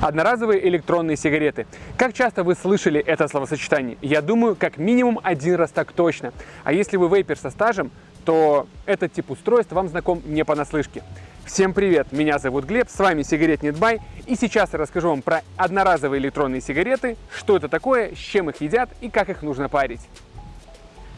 Одноразовые электронные сигареты. Как часто вы слышали это словосочетание? Я думаю, как минимум один раз так точно. А если вы вейпер со стажем, то этот тип устройств вам знаком не понаслышке. Всем привет, меня зовут Глеб, с вами Сигарет Нетбай, и сейчас я расскажу вам про одноразовые электронные сигареты, что это такое, с чем их едят и как их нужно парить.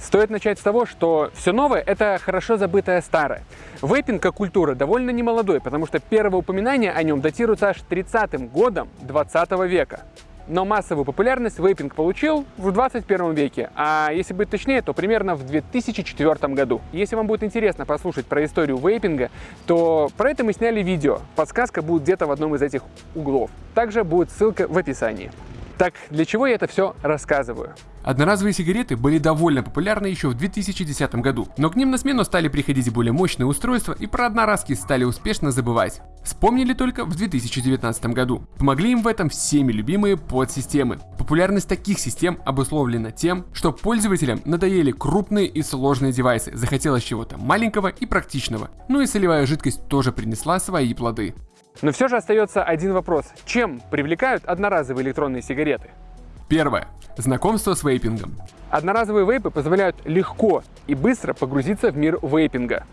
Стоит начать с того, что все новое – это хорошо забытое старое. Вейпинг как культура довольно немолодой, потому что первое упоминание о нем датируется аж 30-м годом 20 века. Но массовую популярность вейпинг получил в 21 веке, а если быть точнее, то примерно в 2004 году. Если вам будет интересно послушать про историю вейпинга, то про это мы сняли видео. Подсказка будет где-то в одном из этих углов. Также будет ссылка в описании. Так, для чего я это все рассказываю? Одноразовые сигареты были довольно популярны еще в 2010 году, но к ним на смену стали приходить более мощные устройства и про одноразки стали успешно забывать. Вспомнили только в 2019 году. Помогли им в этом всеми любимые подсистемы. Популярность таких систем обусловлена тем, что пользователям надоели крупные и сложные девайсы, захотелось чего-то маленького и практичного. Ну и солевая жидкость тоже принесла свои плоды. Но все же остается один вопрос. Чем привлекают одноразовые электронные сигареты? Первое. Знакомство с вейпингом. Одноразовые вейпы позволяют легко и быстро погрузиться в мир вейпинга.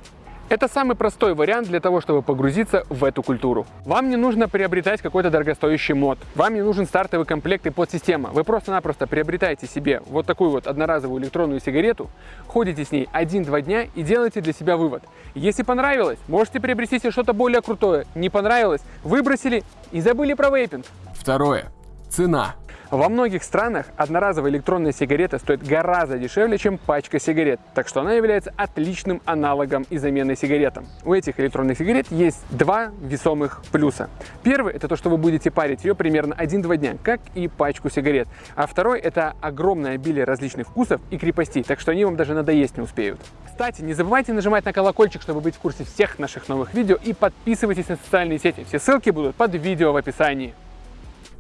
Это самый простой вариант для того, чтобы погрузиться в эту культуру. Вам не нужно приобретать какой-то дорогостоящий мод. Вам не нужен стартовый комплект и подсистема. Вы просто-напросто приобретаете себе вот такую вот одноразовую электронную сигарету, ходите с ней 1-2 дня и делаете для себя вывод. Если понравилось, можете приобрести себе что-то более крутое. Не понравилось, выбросили и забыли про вейпинг. Второе. Цена. Во многих странах одноразовая электронная сигарета стоит гораздо дешевле, чем пачка сигарет, так что она является отличным аналогом и заменой сигаретам. У этих электронных сигарет есть два весомых плюса. Первый – это то, что вы будете парить ее примерно 1-2 дня, как и пачку сигарет. А второй – это огромное обилие различных вкусов и крепостей, так что они вам даже надоесть не успеют. Кстати, не забывайте нажимать на колокольчик, чтобы быть в курсе всех наших новых видео и подписывайтесь на социальные сети. Все ссылки будут под видео в описании.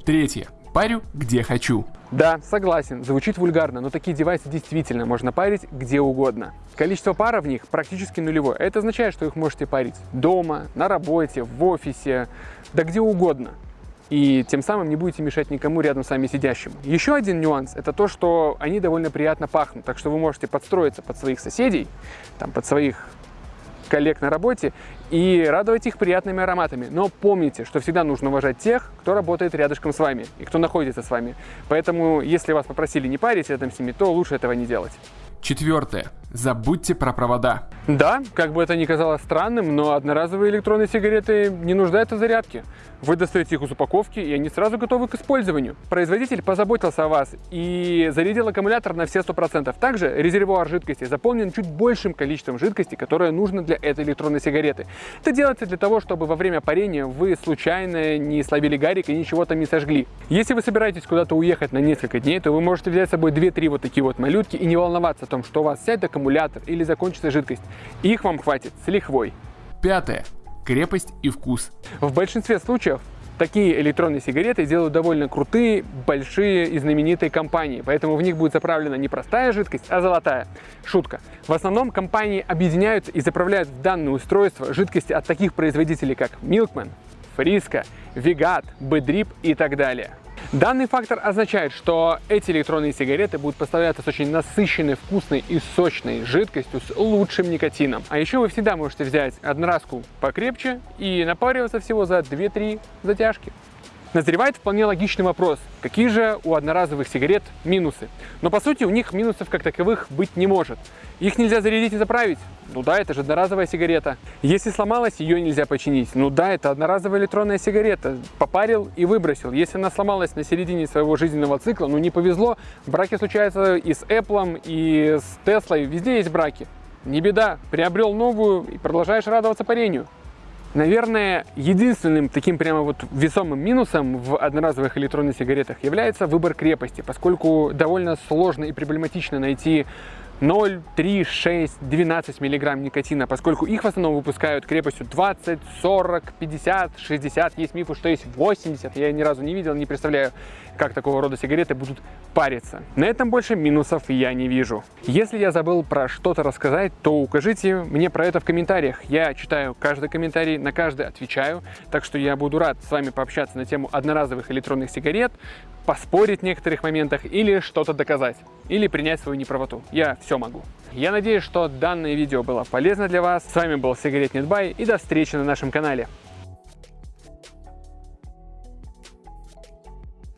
Третье парю где хочу. Да, согласен, звучит вульгарно, но такие девайсы действительно можно парить где угодно. Количество пара в них практически нулевое. Это означает, что их можете парить дома, на работе, в офисе, да где угодно. И тем самым не будете мешать никому рядом с вами сидящим. Еще один нюанс – это то, что они довольно приятно пахнут. Так что вы можете подстроиться под своих соседей, там, под своих коллег на работе и радовать их приятными ароматами. Но помните, что всегда нужно уважать тех, кто работает рядышком с вами и кто находится с вами. Поэтому, если вас попросили не парить рядом с ними, то лучше этого не делать. Четвертое. Забудьте про провода. Да, как бы это ни казалось странным, но одноразовые электронные сигареты не нуждаются в зарядке. Вы достаете их из упаковки, и они сразу готовы к использованию. Производитель позаботился о вас и зарядил аккумулятор на все 100%. Также резервуар жидкости заполнен чуть большим количеством жидкости, которое нужно для этой электронной сигареты. Это делается для того, чтобы во время парения вы случайно не слабили гарик и ничего там не сожгли. Если вы собираетесь куда-то уехать на несколько дней, то вы можете взять с собой 2-3 вот такие вот малютки и не волноваться о том, что у вас сядет аккумулятор или закончится жидкость. Их вам хватит с лихвой. Пятое крепость и вкус. В большинстве случаев такие электронные сигареты делают довольно крутые, большие и знаменитые компании, поэтому в них будет заправлена не простая жидкость, а золотая. Шутка. В основном компании объединяются и заправляют в данное устройство жидкости от таких производителей, как Milkman, Frisco, Vigat, Bedrip и так далее. Данный фактор означает, что эти электронные сигареты будут поставляться с очень насыщенной, вкусной и сочной жидкостью с лучшим никотином. А еще вы всегда можете взять одноразку покрепче и напариваться всего за 2-3 затяжки. Назревает вполне логичный вопрос, какие же у одноразовых сигарет минусы? Но по сути у них минусов как таковых быть не может. Их нельзя зарядить и заправить? Ну да, это же одноразовая сигарета. Если сломалась, ее нельзя починить. Ну да, это одноразовая электронная сигарета. Попарил и выбросил. Если она сломалась на середине своего жизненного цикла, ну не повезло, браки случаются и с Apple, и с Tesla, везде есть браки. Не беда, приобрел новую и продолжаешь радоваться парению. Наверное, единственным таким прямо вот весомым минусом в одноразовых электронных сигаретах является выбор крепости, поскольку довольно сложно и проблематично найти 0, 3, 6, 12 миллиграмм никотина, поскольку их в основном выпускают крепостью 20, 40, 50, 60. Есть мифы, что есть 80. Я ни разу не видел, не представляю, как такого рода сигареты будут париться. На этом больше минусов я не вижу. Если я забыл про что-то рассказать, то укажите мне про это в комментариях. Я читаю каждый комментарий, на каждый отвечаю, так что я буду рад с вами пообщаться на тему одноразовых электронных сигарет, поспорить в некоторых моментах или что-то доказать, или принять свою неправоту. Я все могу. Я надеюсь, что данное видео было полезно для вас. С вами был Сигаретнет Бай и до встречи на нашем канале.